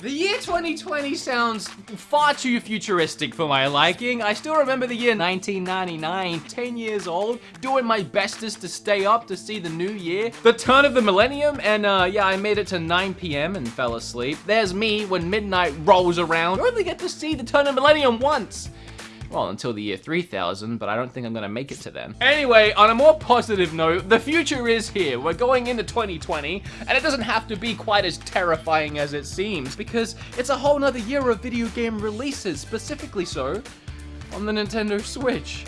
The year 2020 sounds far too futuristic for my liking. I still remember the year 1999, 10 years old, doing my bestest to stay up to see the new year. The turn of the millennium, and uh, yeah, I made it to 9 p.m. and fell asleep. There's me when midnight rolls around. You only get to see the turn of millennium once. Well, until the year 3000, but I don't think I'm gonna make it to then. Anyway, on a more positive note, the future is here. We're going into 2020, and it doesn't have to be quite as terrifying as it seems, because it's a whole nother year of video game releases, specifically so on the Nintendo Switch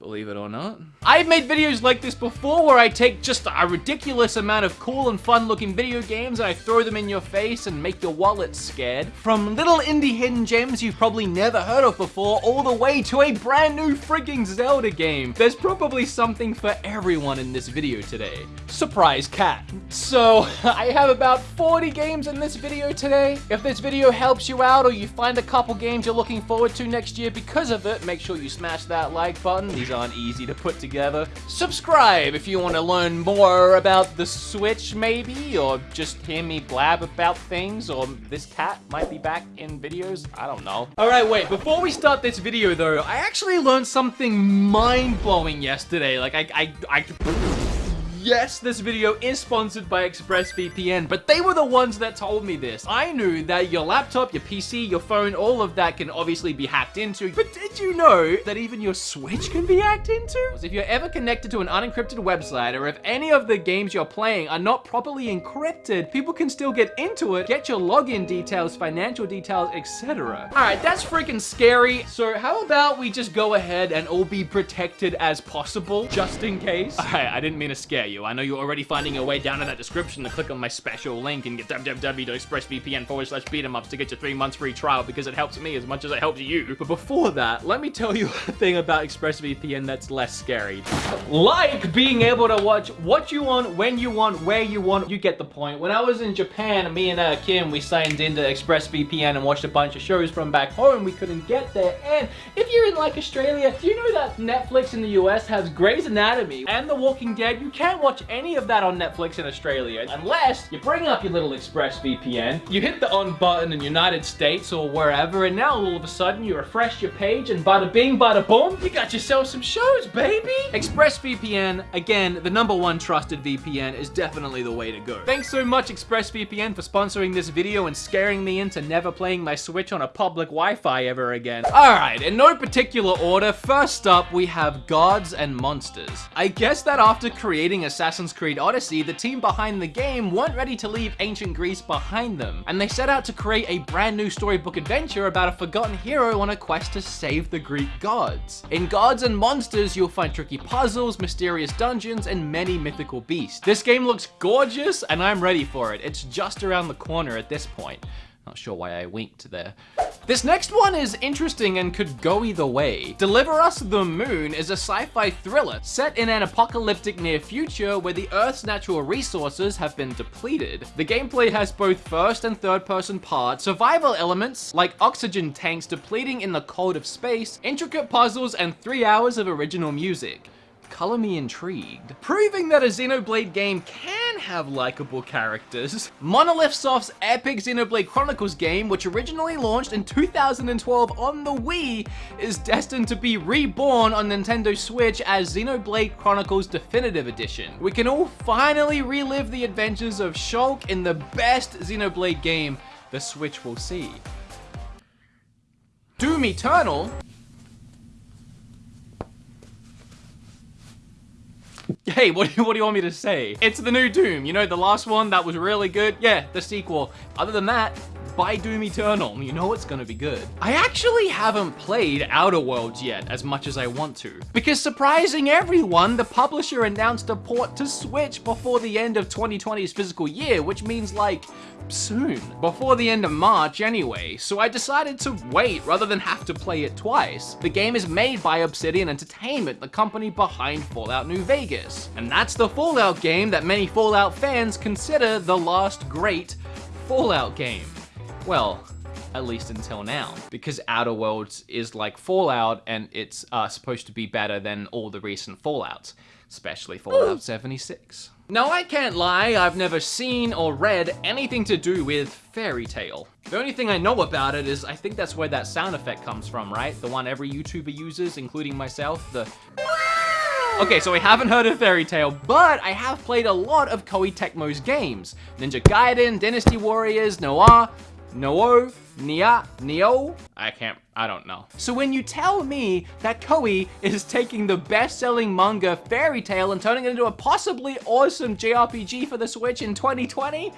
believe it or not. I've made videos like this before where I take just a ridiculous amount of cool and fun looking video games and I throw them in your face and make your wallet scared. From little indie hidden gems you've probably never heard of before all the way to a brand new freaking Zelda game. There's probably something for everyone in this video today. Surprise cat. So I have about 40 games in this video today. If this video helps you out or you find a couple games you're looking forward to next year because of it, make sure you smash that like button. These aren't easy to put together. Subscribe if you want to learn more about the Switch, maybe, or just hear me blab about things, or this cat might be back in videos. I don't know. Alright, wait, before we start this video, though, I actually learned something mind-blowing yesterday. Like, I... I, I Yes, this video is sponsored by ExpressVPN, but they were the ones that told me this. I knew that your laptop, your PC, your phone, all of that can obviously be hacked into, but did you know that even your Switch can be hacked into? If you're ever connected to an unencrypted website, or if any of the games you're playing are not properly encrypted, people can still get into it, get your login details, financial details, etc. Alright, that's freaking scary. So how about we just go ahead and all be protected as possible, just in case? Alright, I didn't mean to scare you. I know you're already finding your way down in that description to click on my special link and get www.expressvpn forward slash beat'emups to get your three months free trial because it helps me as much as it helps you. But before that, let me tell you a thing about ExpressVPN that's less scary. Like being able to watch what you want, when you want, where you want, you get the point. When I was in Japan, me and uh, Kim, we signed into ExpressVPN and watched a bunch of shows from back home. We couldn't get there. And if you're in like Australia, do you know that Netflix in the US has Grey's Anatomy and The Walking Dead? You can't watch any of that on Netflix in Australia unless you bring up your little ExpressVPN, you hit the on button in United States or wherever, and now all of a sudden you refresh your page and bada bing, bada boom, you got yourself some shows, baby! ExpressVPN, again, the number one trusted VPN, is definitely the way to go. Thanks so much ExpressVPN for sponsoring this video and scaring me into never playing my Switch on a public Wi-Fi ever again. Alright, in no particular order, first up we have Gods and Monsters. I guess that after creating a Assassin's Creed Odyssey, the team behind the game weren't ready to leave ancient Greece behind them, and they set out to create a brand new storybook adventure about a forgotten hero on a quest to save the Greek gods. In Gods and Monsters, you'll find tricky puzzles, mysterious dungeons, and many mythical beasts. This game looks gorgeous, and I'm ready for it. It's just around the corner at this point. Not sure why I winked there. This next one is interesting and could go either way. Deliver Us the Moon is a sci-fi thriller set in an apocalyptic near future where the Earth's natural resources have been depleted. The gameplay has both first and third person parts, survival elements like oxygen tanks depleting in the cold of space, intricate puzzles, and three hours of original music color me intrigued. Proving that a Xenoblade game can have likable characters, Monolith Soft's epic Xenoblade Chronicles game, which originally launched in 2012 on the Wii, is destined to be reborn on Nintendo Switch as Xenoblade Chronicles Definitive Edition. We can all finally relive the adventures of Shulk in the best Xenoblade game the Switch will see. Doom Eternal Hey, what do, you, what do you want me to say? It's the new Doom. You know, the last one that was really good? Yeah, the sequel. Other than that, buy Doom Eternal. You know it's gonna be good. I actually haven't played Outer Worlds yet as much as I want to. Because surprising everyone, the publisher announced a port to Switch before the end of 2020's physical year, which means like, soon. Before the end of March anyway, so I decided to wait rather than have to play it twice. The game is made by Obsidian Entertainment, the company behind Fallout New Vegas. And that's the Fallout game that many Fallout fans consider the last great Fallout game. Well, at least until now. Because Outer Worlds is like Fallout and it's uh, supposed to be better than all the recent Fallouts, especially Fallout 76. Now I can't lie, I've never seen or read anything to do with Fairy Tail. The only thing I know about it is I think that's where that sound effect comes from, right? The one every YouTuber uses, including myself, the... Okay, so I haven't heard of Fairy Tail, but I have played a lot of Koei Tecmo's games. Ninja Gaiden, Dynasty Warriors, Noir, Noo, Nia, Neo? I can't, I don't know. So when you tell me that Koei is taking the best-selling manga Fairy Tail and turning it into a possibly awesome JRPG for the Switch in 2020?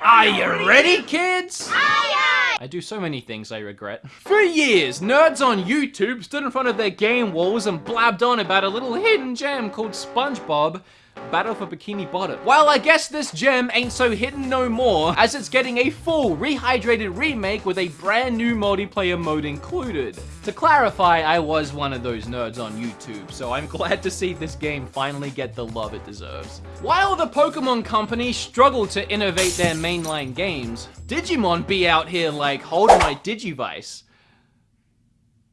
Are you ready, kids? Aye, aye. I do so many things I regret. For years, nerds on YouTube stood in front of their game walls and blabbed on about a little hidden gem called SpongeBob Battle for Bikini Bottom. Well, I guess this gem ain't so hidden no more, as it's getting a full, rehydrated remake with a brand new multiplayer mode included. To clarify, I was one of those nerds on YouTube, so I'm glad to see this game finally get the love it deserves. While the Pokemon Company struggled to innovate their mainline games, Digimon be out here like, hold my Digivice.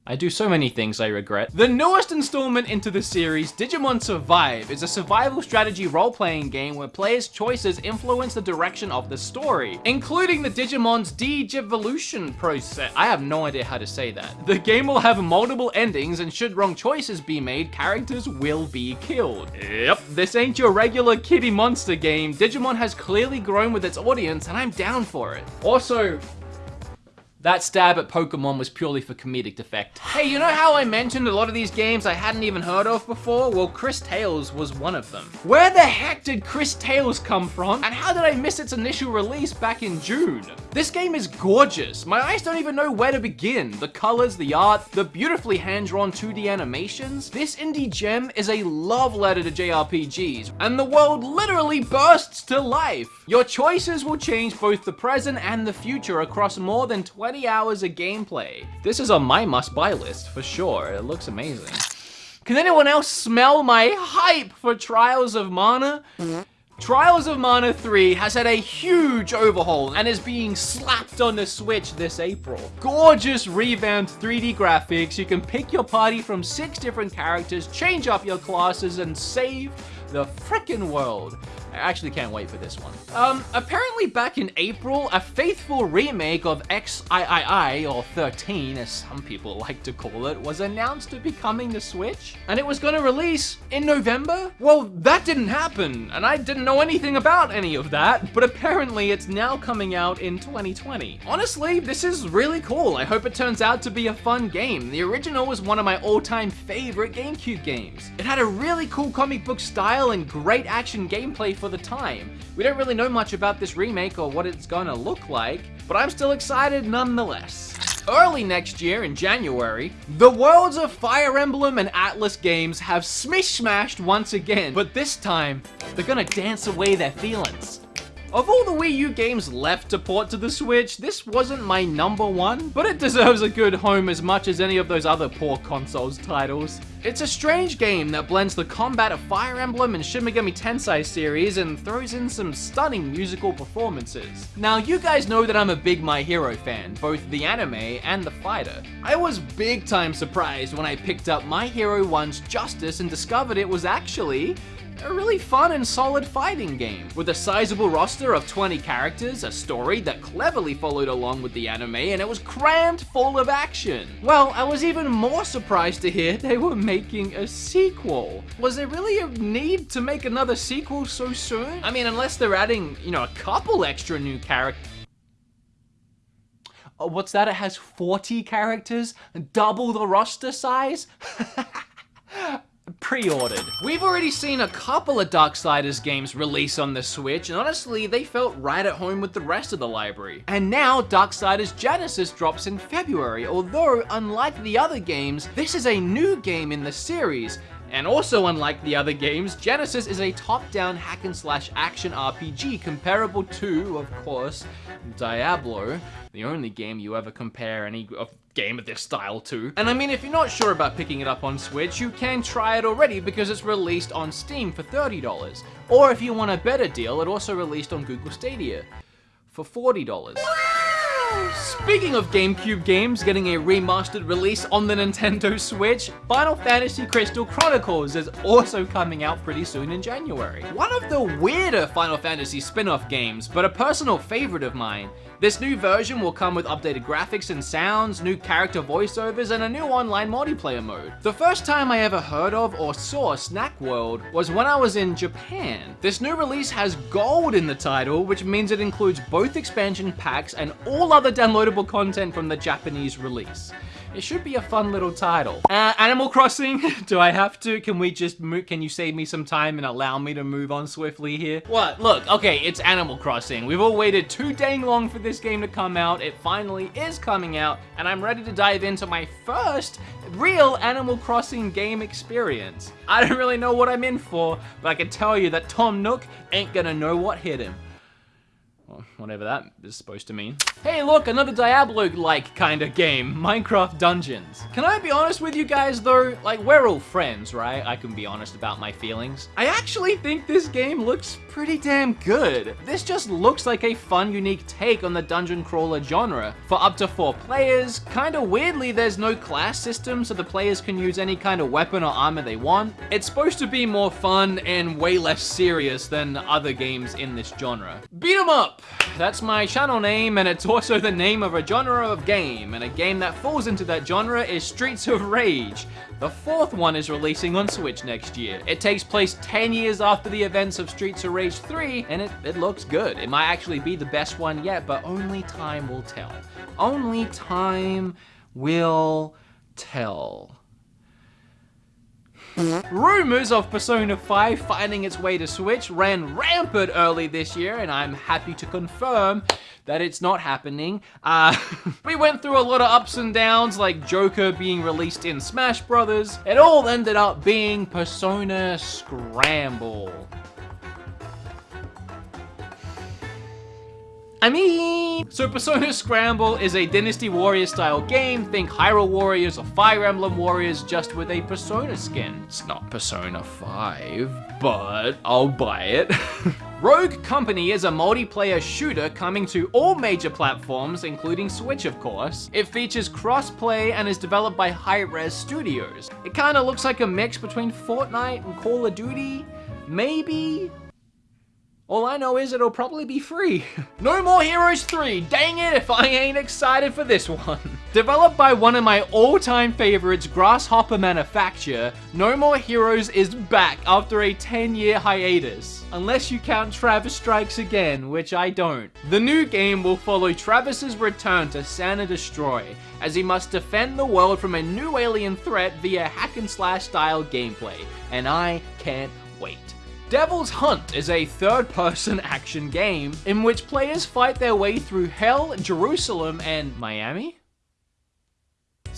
I do so many things I regret. The newest installment into the series, Digimon Survive, is a survival strategy role-playing game where players' choices influence the direction of the story, including the Digimon's Digivolution process. I have no idea how to say that. The game will have multiple endings and should wrong choices be made, characters will be killed. Yep, this ain't your regular kitty monster game. Digimon has clearly grown with its audience and I'm down for it. Also, that stab at Pokemon was purely for comedic effect. Hey, you know how I mentioned a lot of these games I hadn't even heard of before? Well, Cris Tales was one of them. Where the heck did Cris Tales come from? And how did I miss its initial release back in June? This game is gorgeous. My eyes don't even know where to begin. The colors, the art, the beautifully hand-drawn 2D animations. This indie gem is a love letter to JRPGs, and the world literally bursts to life. Your choices will change both the present and the future across more than 20 20 hours of gameplay. This is on my must-buy list for sure. It looks amazing. Can anyone else smell my hype for Trials of Mana? Trials of Mana 3 has had a huge overhaul and is being slapped on the Switch this April. Gorgeous revamped 3D graphics, you can pick your party from six different characters, change up your classes, and save the frickin' world. I actually can't wait for this one. Um, apparently back in April, a faithful remake of XIII, or 13 as some people like to call it, was announced to be coming to Switch, and it was gonna release in November? Well, that didn't happen, and I didn't know anything about any of that, but apparently it's now coming out in 2020. Honestly, this is really cool. I hope it turns out to be a fun game. The original was one of my all-time favorite GameCube games. It had a really cool comic book style and great action gameplay for the time. We don't really know much about this remake or what it's gonna look like, but I'm still excited nonetheless. Early next year, in January, the worlds of Fire Emblem and Atlus games have smish-smashed once again, but this time, they're gonna dance away their feelings. Of all the Wii U games left to port to the Switch, this wasn't my number one, but it deserves a good home as much as any of those other poor consoles titles. It's a strange game that blends the combat of Fire Emblem and Shin Megami Tensei series and throws in some stunning musical performances. Now, you guys know that I'm a big My Hero fan, both the anime and the fighter. I was big time surprised when I picked up My Hero One's Justice and discovered it was actually a really fun and solid fighting game, with a sizable roster of 20 characters, a story that cleverly followed along with the anime, and it was crammed full of action. Well, I was even more surprised to hear they were making a sequel. Was there really a need to make another sequel so soon? I mean, unless they're adding, you know, a couple extra new characters. Oh, uh, what's that? It has 40 characters? And double the roster size? pre-ordered. We've already seen a couple of Darksiders games release on the Switch, and honestly, they felt right at home with the rest of the library. And now, Darksiders Genesis drops in February, although, unlike the other games, this is a new game in the series, and also unlike the other games, Genesis is a top-down hack-and-slash action RPG comparable to, of course, Diablo, the only game you ever compare any of game of this style too. And I mean, if you're not sure about picking it up on Switch, you can try it already because it's released on Steam for $30. Or if you want a better deal, it also released on Google Stadia for $40. Speaking of GameCube games getting a remastered release on the Nintendo Switch, Final Fantasy Crystal Chronicles is also coming out pretty soon in January. One of the weirder Final Fantasy spin-off games, but a personal favorite of mine. This new version will come with updated graphics and sounds, new character voiceovers, and a new online multiplayer mode. The first time I ever heard of or saw Snack World was when I was in Japan. This new release has gold in the title, which means it includes both expansion packs and all other downloadable content from the Japanese release. It should be a fun little title. Uh, Animal Crossing, do I have to? Can we just move, can you save me some time and allow me to move on swiftly here? What? Look, okay, it's Animal Crossing. We've all waited too dang long for this game to come out. It finally is coming out, and I'm ready to dive into my first real Animal Crossing game experience. I don't really know what I'm in for, but I can tell you that Tom Nook ain't gonna know what hit him whatever that is supposed to mean. Hey look, another Diablo-like kind of game, Minecraft Dungeons. Can I be honest with you guys though? Like, we're all friends, right? I can be honest about my feelings. I actually think this game looks pretty damn good. This just looks like a fun, unique take on the dungeon crawler genre. For up to four players, kinda weirdly there's no class system so the players can use any kind of weapon or armor they want. It's supposed to be more fun and way less serious than other games in this genre. Beat 'em up! That's my channel name, and it's also the name of a genre of game, and a game that falls into that genre is Streets of Rage. The fourth one is releasing on Switch next year. It takes place 10 years after the events of Streets of Rage 3, and it, it looks good. It might actually be the best one yet, but only time will tell. Only time will tell. Rumors of Persona 5 finding its way to Switch ran rampant early this year, and I'm happy to confirm that it's not happening. Uh, we went through a lot of ups and downs, like Joker being released in Smash Brothers. It all ended up being Persona Scramble. I mean... So Persona Scramble is a Dynasty Warrior style game. Think Hyrule Warriors or Fire Emblem Warriors just with a Persona skin. It's not Persona 5, but I'll buy it. Rogue Company is a multiplayer shooter coming to all major platforms, including Switch of course. It features cross-play and is developed by Hi-Rez Studios. It kinda looks like a mix between Fortnite and Call of Duty, maybe? All I know is it'll probably be free. no More Heroes 3, dang it if I ain't excited for this one. Developed by one of my all-time favorites, Grasshopper Manufacture, No More Heroes is back after a 10-year hiatus. Unless you count Travis Strikes Again, which I don't. The new game will follow Travis's return to Santa Destroy, as he must defend the world from a new alien threat via hack and slash style gameplay, and I can't wait. Devil's Hunt is a third-person action game in which players fight their way through Hell, Jerusalem, and Miami?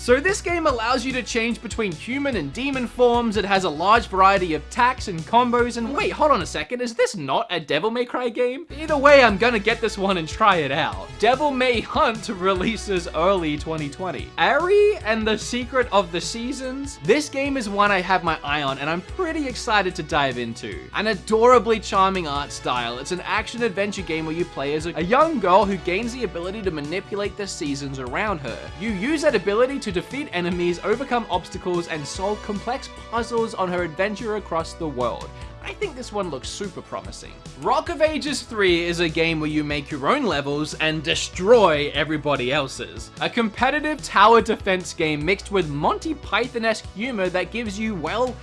So this game allows you to change between human and demon forms, it has a large variety of attacks and combos, and wait, hold on a second, is this not a Devil May Cry game? Either way, I'm gonna get this one and try it out. Devil May Hunt releases early 2020. Ari and the Secret of the Seasons? This game is one I have my eye on, and I'm pretty excited to dive into. An adorably charming art style, it's an action-adventure game where you play as a young girl who gains the ability to manipulate the seasons around her. You use that ability to defeat enemies, overcome obstacles, and solve complex puzzles on her adventure across the world. I think this one looks super promising. Rock of Ages 3 is a game where you make your own levels and destroy everybody else's. A competitive tower defense game mixed with Monty Python-esque humor that gives you, well,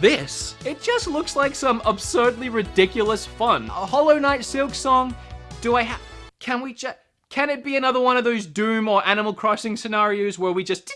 this. It just looks like some absurdly ridiculous fun. A Hollow Knight Silksong? Do I have... Can we just... Can it be another one of those Doom or Animal Crossing scenarios where we just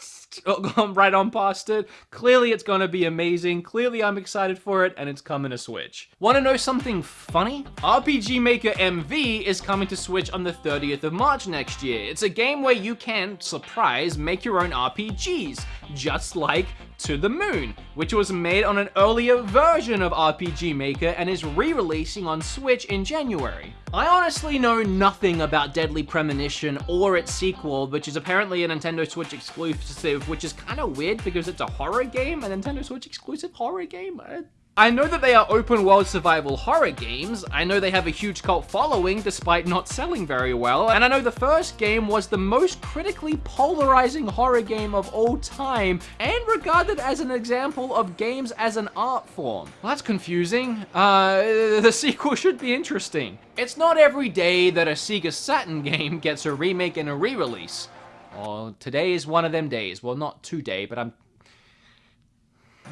right on past it. Clearly it's gonna be amazing. Clearly I'm excited for it and it's coming to Switch. Wanna know something funny? RPG Maker MV is coming to Switch on the 30th of March next year. It's a game where you can, surprise, make your own RPGs, just like To the Moon, which was made on an earlier version of RPG Maker and is re-releasing on Switch in January. I honestly know nothing about Deadly Premonition or its sequel, which is apparently a Nintendo Switch exclusive, which is kind of weird because it's a horror game, a Nintendo Switch exclusive horror game. I I know that they are open world survival horror games, I know they have a huge cult following despite not selling very well, and I know the first game was the most critically polarizing horror game of all time, and regarded as an example of games as an art form. Well, that's confusing. Uh, the sequel should be interesting. It's not every day that a Sega Saturn game gets a remake and a re-release. Well, today is one of them days. Well, not today, but I'm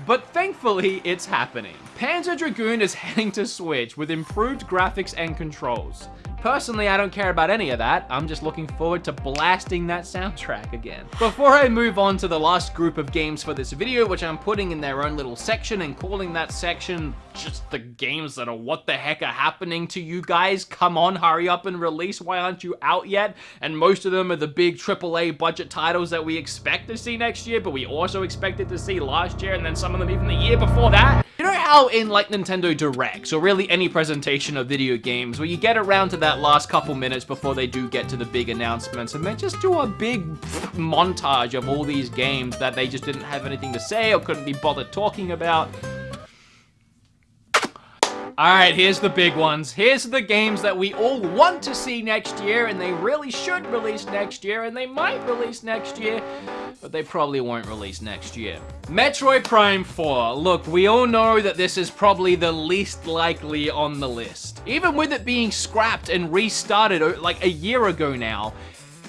but thankfully, it's happening. Panzer Dragoon is heading to Switch with improved graphics and controls. Personally, I don't care about any of that. I'm just looking forward to blasting that soundtrack again. Before I move on to the last group of games for this video, which I'm putting in their own little section and calling that section just the games that are what the heck are happening to you guys? Come on, hurry up and release. Why aren't you out yet? And most of them are the big AAA budget titles that we expect to see next year, but we also expected to see last year, and then some of them even the year before that. You know how in like Nintendo Directs, or really any presentation of video games, where you get around to that last couple minutes before they do get to the big announcements, and they just do a big montage of all these games that they just didn't have anything to say or couldn't be bothered talking about. Alright, here's the big ones. Here's the games that we all want to see next year, and they really should release next year, and they might release next year, but they probably won't release next year. Metroid Prime 4. Look, we all know that this is probably the least likely on the list. Even with it being scrapped and restarted uh, like a year ago now,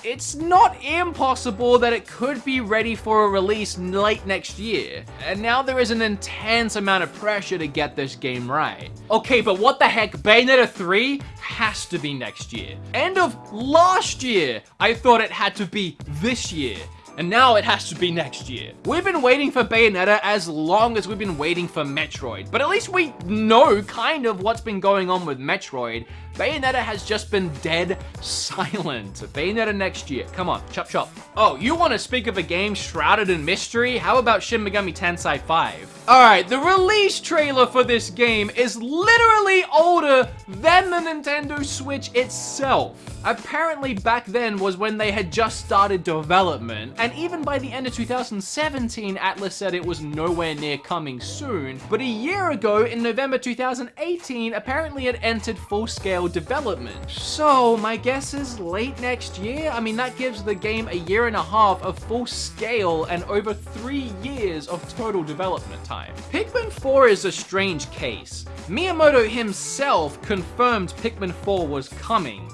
it's not impossible that it could be ready for a release late next year. And now there is an intense amount of pressure to get this game right. Okay, but what the heck, Bayonetta 3 has to be next year. End of last year, I thought it had to be this year and now it has to be next year. We've been waiting for Bayonetta as long as we've been waiting for Metroid, but at least we know kind of what's been going on with Metroid. Bayonetta has just been dead silent. Bayonetta next year. Come on, chop chop. Oh, you want to speak of a game shrouded in mystery? How about Shin Megami Tensei 5? Alright, the release trailer for this game is literally older than the Nintendo Switch itself. Apparently back then was when they had just started development, and even by the end of 2017, Atlus said it was nowhere near coming soon, but a year ago, in November 2018, apparently it entered full-scale development. So, my guess is late next year? I mean, that gives the game a year and a half of full-scale and over three years of total development time. Pikmin 4 is a strange case. Miyamoto himself confirmed Pikmin 4 was coming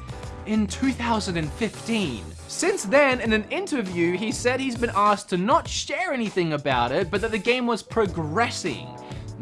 in 2015. Since then, in an interview, he said he's been asked to not share anything about it, but that the game was progressing.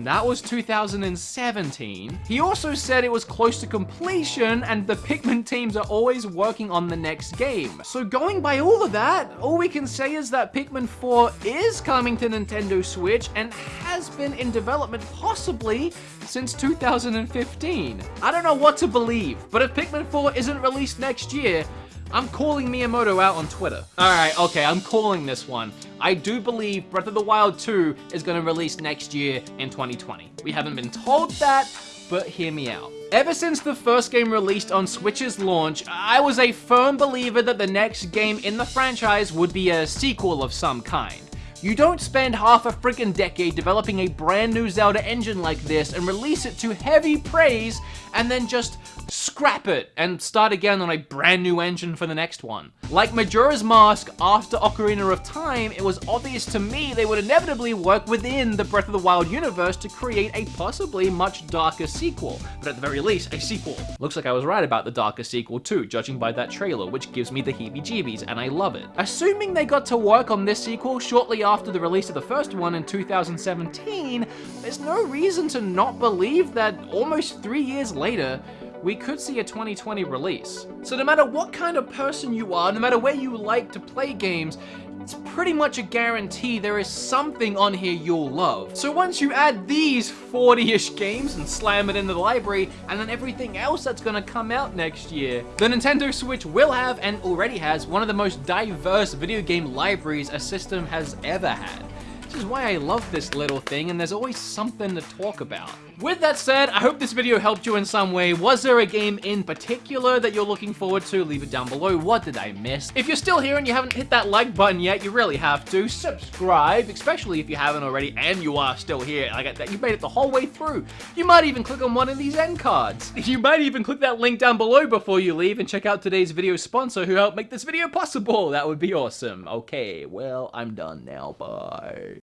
That was 2017. He also said it was close to completion and the Pikmin teams are always working on the next game. So going by all of that, all we can say is that Pikmin 4 is coming to Nintendo Switch and has been in development possibly since 2015. I don't know what to believe, but if Pikmin 4 isn't released next year, I'm calling Miyamoto out on Twitter. Alright, okay, I'm calling this one. I do believe Breath of the Wild 2 is going to release next year in 2020. We haven't been told that, but hear me out. Ever since the first game released on Switch's launch, I was a firm believer that the next game in the franchise would be a sequel of some kind. You don't spend half a freaking decade developing a brand new Zelda engine like this and release it to heavy praise and then just scrap it and start again on a brand new engine for the next one. Like Majora's Mask after Ocarina of Time, it was obvious to me they would inevitably work within the Breath of the Wild universe to create a possibly much darker sequel, but at the very least, a sequel. Looks like I was right about the darker sequel too, judging by that trailer, which gives me the heebie-jeebies, and I love it. Assuming they got to work on this sequel shortly after the release of the first one in 2017, there's no reason to not believe that almost three years later, we could see a 2020 release. So no matter what kind of person you are, no matter where you like to play games, it's pretty much a guarantee there is something on here you'll love. So once you add these 40-ish games and slam it into the library, and then everything else that's gonna come out next year, the Nintendo Switch will have, and already has, one of the most diverse video game libraries a system has ever had. Which is why I love this little thing, and there's always something to talk about. With that said, I hope this video helped you in some way. Was there a game in particular that you're looking forward to? Leave it down below. What did I miss? If you're still here and you haven't hit that like button yet, you really have to. Subscribe, especially if you haven't already and you are still here. Like that, you made it the whole way through. You might even click on one of these end cards. You might even click that link down below before you leave and check out today's video sponsor who helped make this video possible. That would be awesome. Okay, well, I'm done now. Bye.